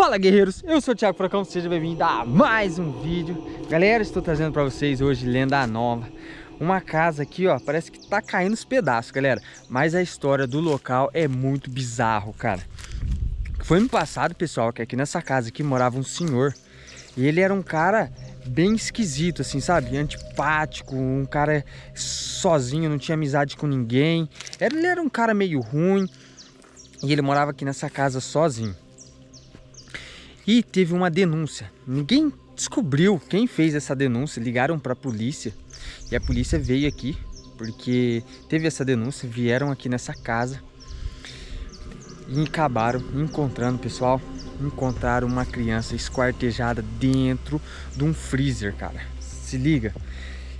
Fala guerreiros, eu sou o Thiago Fracão, seja bem-vindo a mais um vídeo. Galera, estou trazendo para vocês hoje lenda nova. Uma casa aqui, ó, parece que tá caindo os pedaços, galera. Mas a história do local é muito bizarro, cara. Foi ano passado, pessoal, que aqui nessa casa aqui morava um senhor. E ele era um cara bem esquisito, assim, sabe? Antipático, um cara sozinho, não tinha amizade com ninguém. Ele era um cara meio ruim. E ele morava aqui nessa casa sozinho e teve uma denúncia. Ninguém descobriu quem fez essa denúncia. Ligaram para a polícia e a polícia veio aqui porque teve essa denúncia. Vieram aqui nessa casa e acabaram encontrando, pessoal, encontraram uma criança esquartejada dentro de um freezer, cara. Se liga.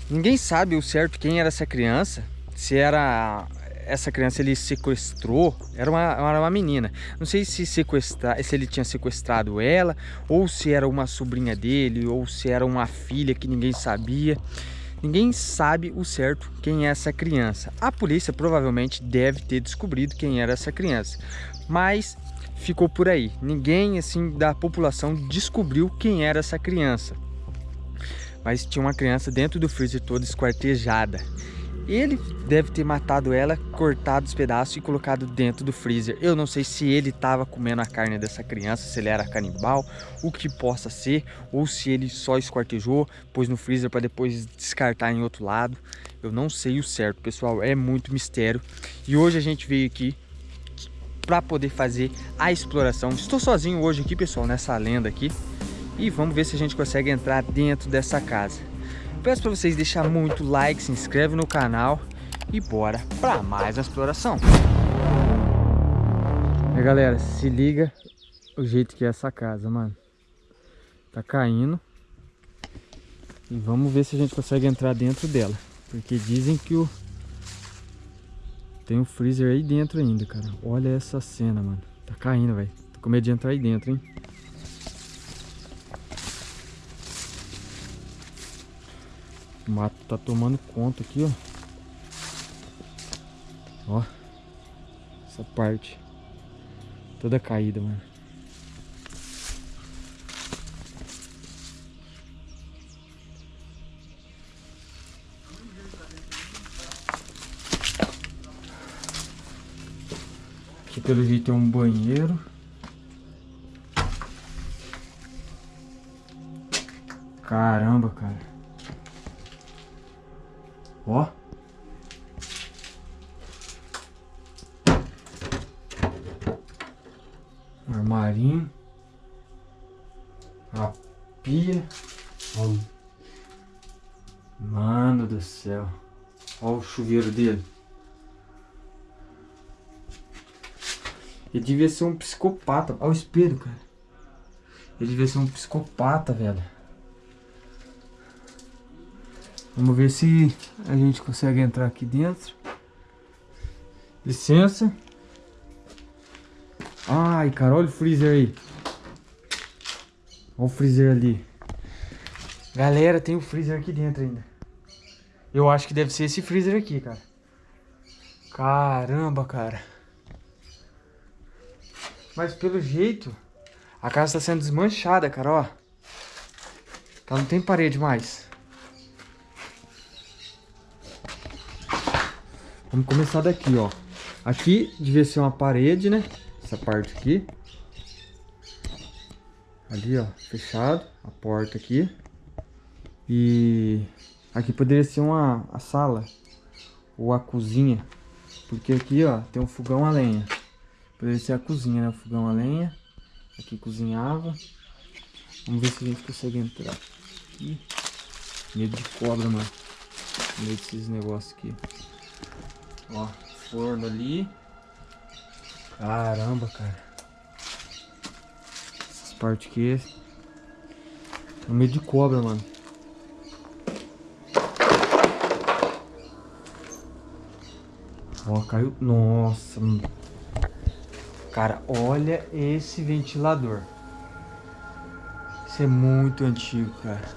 Ninguém sabe o certo quem era essa criança, se era essa criança ele sequestrou, era uma, era uma menina. Não sei se, sequestra, se ele tinha sequestrado ela, ou se era uma sobrinha dele, ou se era uma filha que ninguém sabia. Ninguém sabe o certo quem é essa criança. A polícia provavelmente deve ter descobrido quem era essa criança, mas ficou por aí. Ninguém assim da população descobriu quem era essa criança. Mas tinha uma criança dentro do freezer toda esquartejada. Ele deve ter matado ela, cortado os pedaços e colocado dentro do freezer. Eu não sei se ele estava comendo a carne dessa criança, se ele era canibal, o que possa ser, ou se ele só esquartejou, pôs no freezer para depois descartar em outro lado. Eu não sei o certo, pessoal, é muito mistério. E hoje a gente veio aqui para poder fazer a exploração. Estou sozinho hoje aqui, pessoal, nessa lenda aqui. E vamos ver se a gente consegue entrar dentro dessa casa. Peço para vocês deixar muito like, se inscreve no canal e bora para mais exploração. E galera, se liga o jeito que é essa casa, mano. Tá caindo. E vamos ver se a gente consegue entrar dentro dela. Porque dizem que o... Tem um freezer aí dentro ainda, cara. Olha essa cena, mano. Tá caindo, velho. Tô com medo de entrar aí dentro, hein. O mato tá tomando conta aqui, ó. Ó. Essa parte. Toda caída, mano. Aqui pelo jeito tem um banheiro. Caramba, cara. Ó. Armarinho. A pia. Ó. Mano do céu. Olha o chuveiro dele. Ele devia ser um psicopata. Olha o espelho, cara. Ele devia ser um psicopata, velho. Vamos ver se a gente consegue entrar aqui dentro. Licença. Ai, cara, olha o freezer aí. Olha o freezer ali. Galera, tem o um freezer aqui dentro ainda. Eu acho que deve ser esse freezer aqui, cara. Caramba, cara. Mas pelo jeito, a casa está sendo desmanchada, cara, ó. Ela não tem parede mais. Vamos começar daqui, ó. Aqui devia ser uma parede, né? Essa parte aqui. Ali, ó, fechado. A porta aqui. E aqui poderia ser uma a sala. Ou a cozinha. Porque aqui, ó, tem um fogão a lenha. Poderia ser a cozinha, né? O fogão a lenha. Aqui cozinhava. Vamos ver se a gente consegue entrar. Aqui. Medo de cobra, mano. Medo desses negócios aqui. Ó, forno ali. Caramba, cara. Essas partes aqui. Tá meio de cobra, mano. Ó, caiu. Nossa. Cara, olha esse ventilador. Isso é muito antigo, cara.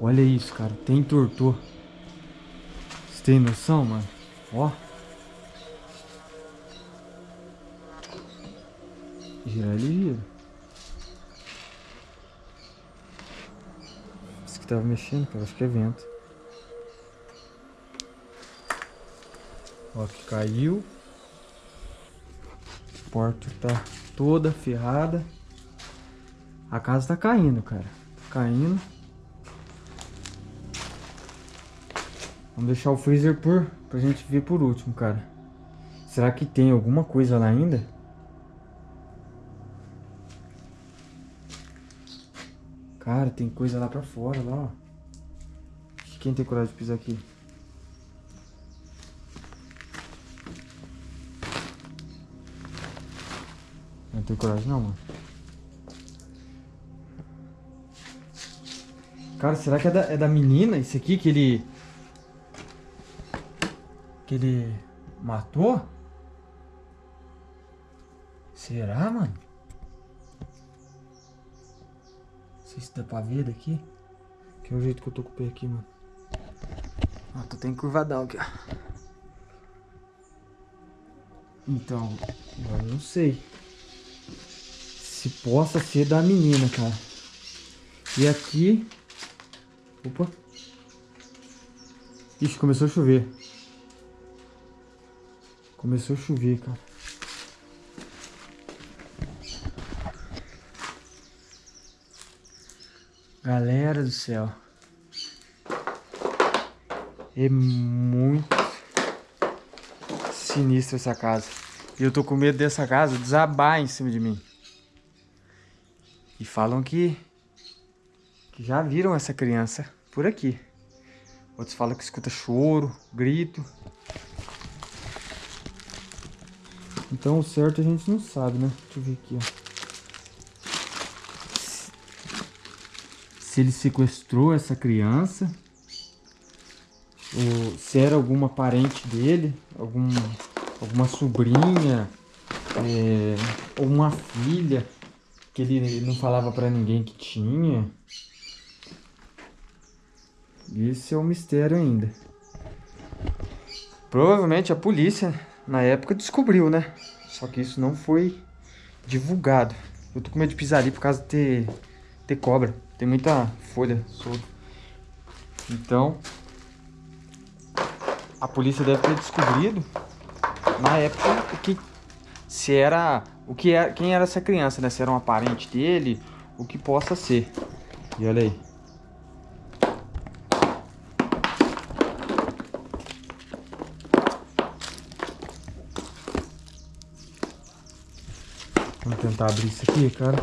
Olha isso, cara. Tem tortor tem noção, mano? Ó. Girar ele gira. Isso que tava mexendo, cara. Acho que é vento. Ó, que caiu. A porta tá toda ferrada. A casa tá caindo, cara. Tá caindo. Vamos deixar o freezer por, pra gente ver por último, cara. Será que tem alguma coisa lá ainda? Cara, tem coisa lá pra fora, lá, ó. Quem tem coragem de pisar aqui? Não tenho coragem não, mano. Cara, será que é da, é da menina isso aqui que ele... Que ele matou? Será, mano? sei se dá pra ver daqui. Que é o jeito que eu tô com o pé aqui, mano. Ó, tô tem curvadão aqui, ó. Então, eu não sei. Se possa ser da menina, cara. E aqui... Opa. Ixi, começou a chover. Começou a chover, cara. Galera do céu. É muito sinistra essa casa. E eu tô com medo dessa casa desabar em cima de mim. E falam que, que já viram essa criança por aqui. Outros falam que escuta choro, grito. Então o certo a gente não sabe, né? Deixa eu ver aqui, ó. se ele sequestrou essa criança, ou se era alguma parente dele, algum, alguma sobrinha, é, ou uma filha que ele não falava para ninguém que tinha. Esse é um mistério ainda. Provavelmente a polícia na época descobriu, né? Só que isso não foi divulgado. Eu tô com medo de pisar ali por causa de ter, ter cobra. Tem muita folha solta. Então, a polícia deve ter descobrido na época que se era o que é quem era essa criança, né? Se era uma parente dele, o que possa ser. E olha aí. Tentar abrir isso aqui, cara.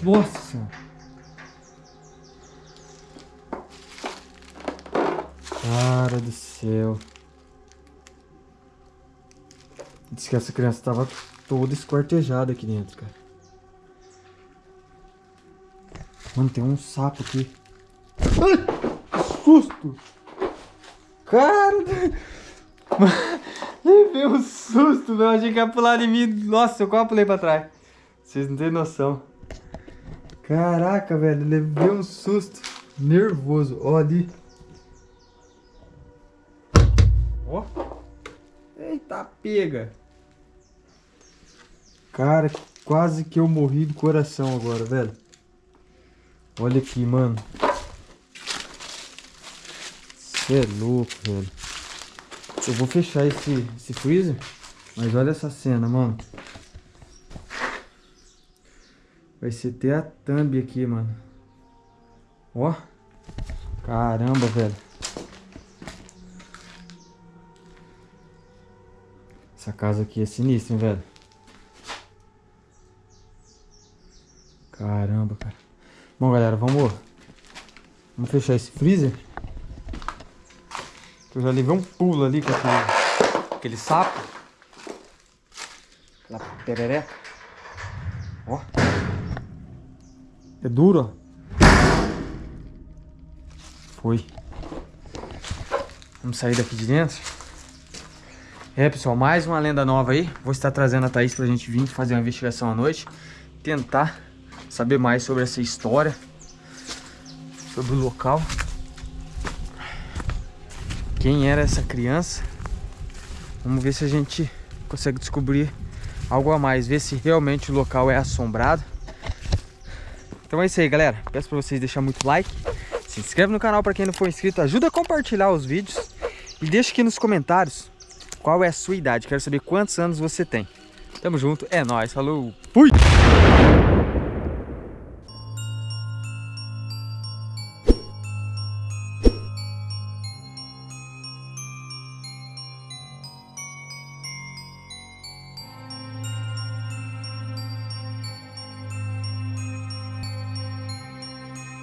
Nossa senhora. Cara do céu. Diz que essa criança tava toda esquartejada aqui dentro, cara. Mano, tem um sapo aqui. Ai, que susto! Cara... Levei um susto, meu. Achei que ia pular em mim. Nossa, eu quase pulei pra trás. Vocês não têm noção. Caraca, velho, levei um susto nervoso. Ó ali. Ó. Eita, pega. Cara, quase que eu morri do coração agora, velho. Olha aqui, mano. Você é louco, velho. Eu vou fechar esse, esse freezer. Mas olha essa cena, mano. Vai ser ter a thumb aqui, mano. Ó. Caramba, velho. Essa casa aqui é sinistra, hein, velho. Caramba, cara. Bom, galera, vamos... Vamos fechar esse freezer. Eu já levei um pulo ali com aquele, aquele sapo. Aquela perereca. Ó. É duro, ó. Foi. Vamos sair daqui de dentro. É, pessoal, mais uma lenda nova aí. Vou estar trazendo a Thaís pra gente vir fazer uma investigação à noite. Tentar saber mais sobre essa história. sobre o local. Quem era essa criança? Vamos ver se a gente consegue descobrir algo a mais, ver se realmente o local é assombrado. Então é isso aí, galera. Peço para vocês deixar muito like, se inscreve no canal para quem não for inscrito, ajuda a compartilhar os vídeos e deixa aqui nos comentários qual é a sua idade. Quero saber quantos anos você tem. Tamo junto, é nóis, falou, fui!